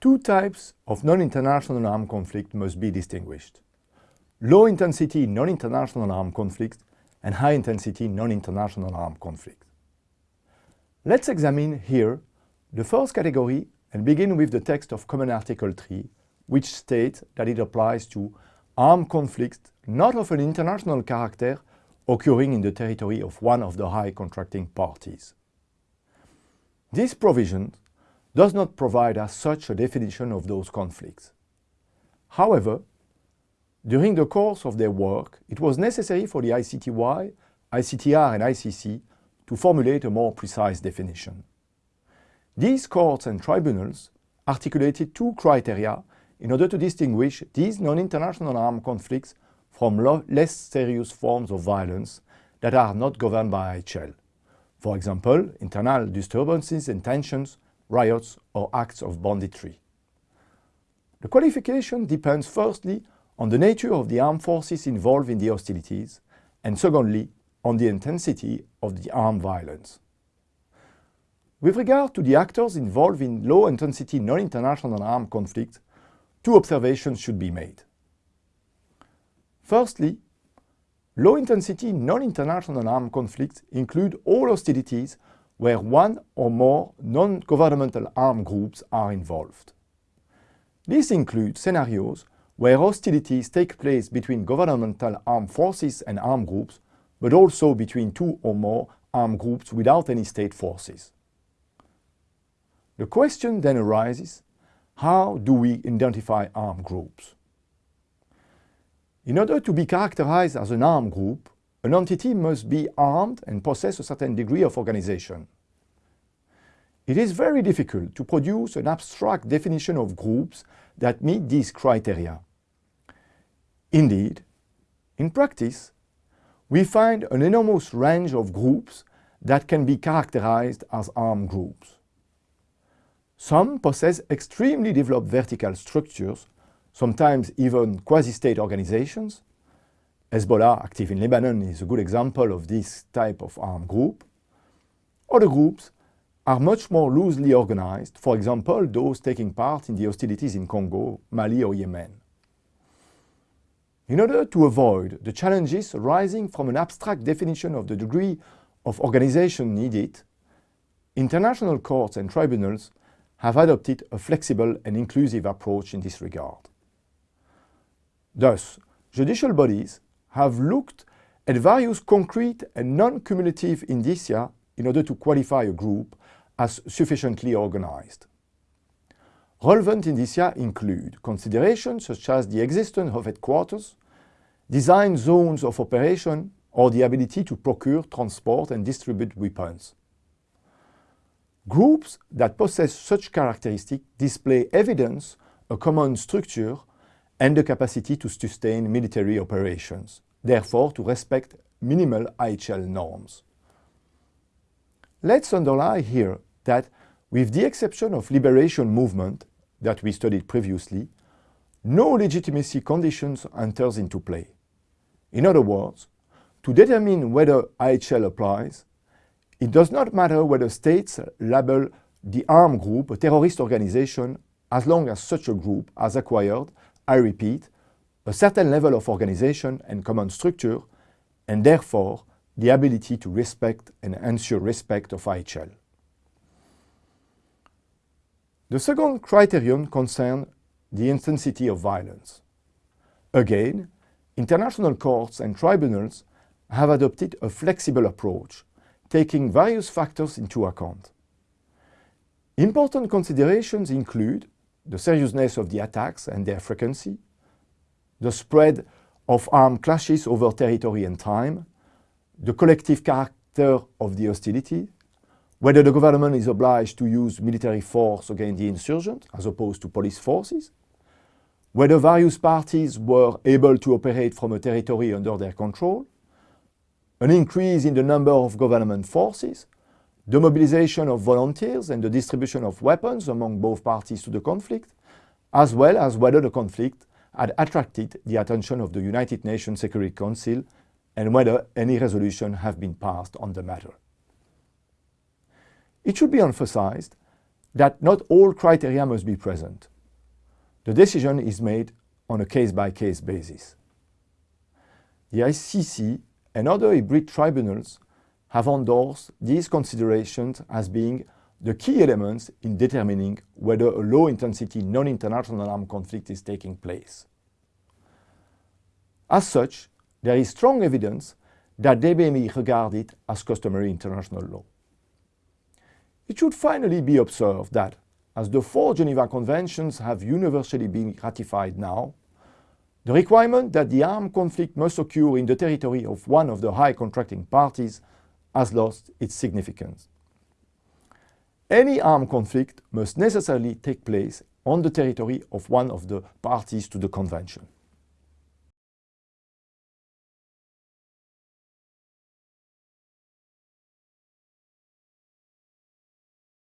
two types of non-international armed conflict must be distinguished. Low-intensity non-international armed conflict and high-intensity non-international armed conflict. Let's examine here the first category and begin with the text of Common Article 3, which states that it applies to armed conflicts not of an international character occurring in the territory of one of the high contracting parties. This provision does not provide as such a definition of those conflicts. However, during the course of their work, it was necessary for the ICTY, ICTR and ICC to formulate a more precise definition. These courts and tribunals articulated two criteria in order to distinguish these non-international armed conflicts from less serious forms of violence that are not governed by IHL. For example, internal disturbances and tensions, riots or acts of banditry. The qualification depends firstly on the nature of the armed forces involved in the hostilities and secondly on the intensity of the armed violence. With regard to the actors involved in low-intensity non-international armed conflicts, two observations should be made. Firstly, low-intensity non-international armed conflicts include all hostilities where one or more non-governmental armed groups are involved. This includes scenarios where hostilities take place between governmental armed forces and armed groups, but also between two or more armed groups without any state forces. The question then arises, how do we identify armed groups? In order to be characterized as an armed group, an entity must be armed and possess a certain degree of organization. It is very difficult to produce an abstract definition of groups that meet these criteria. Indeed, in practice, we find an enormous range of groups that can be characterized as armed groups. Some possess extremely developed vertical structures sometimes even quasi-state organizations. Hezbollah, active in Lebanon, is a good example of this type of armed group. Other groups are much more loosely organized, for example, those taking part in the hostilities in Congo, Mali or Yemen. In order to avoid the challenges arising from an abstract definition of the degree of organization needed, international courts and tribunals have adopted a flexible and inclusive approach in this regard. Thus, judicial bodies have looked at various concrete and non-cumulative indicia in order to qualify a group as sufficiently organized. Relevant indicia include considerations such as the existence of headquarters, design zones of operation, or the ability to procure, transport and distribute weapons. Groups that possess such characteristics display evidence a common structure and the capacity to sustain military operations, therefore to respect minimal IHL norms. Let's underline here that with the exception of liberation movement that we studied previously, no legitimacy conditions enters into play. In other words, to determine whether IHL applies, it does not matter whether states label the armed group a terrorist organization as long as such a group has acquired I repeat, a certain level of organization and common structure, and therefore the ability to respect and ensure respect of IHL. The second criterion concerns the intensity of violence. Again, international courts and tribunals have adopted a flexible approach, taking various factors into account. Important considerations include the seriousness of the attacks and their frequency, the spread of armed clashes over territory and time, the collective character of the hostility, whether the government is obliged to use military force against the insurgent as opposed to police forces, whether various parties were able to operate from a territory under their control, an increase in the number of government forces, the mobilization of volunteers and the distribution of weapons among both parties to the conflict, as well as whether the conflict had attracted the attention of the United Nations Security Council and whether any resolution have been passed on the matter. It should be emphasized that not all criteria must be present. The decision is made on a case-by-case -case basis. The ICC and other hybrid tribunals have endorsed these considerations as being the key elements in determining whether a low-intensity non-international armed conflict is taking place. As such, there is strong evidence that they may be regarded as customary international law. It should finally be observed that, as the four Geneva Conventions have universally been ratified now, the requirement that the armed conflict must occur in the territory of one of the high contracting parties has lost its significance. Any armed conflict must necessarily take place on the territory of one of the parties to the Convention.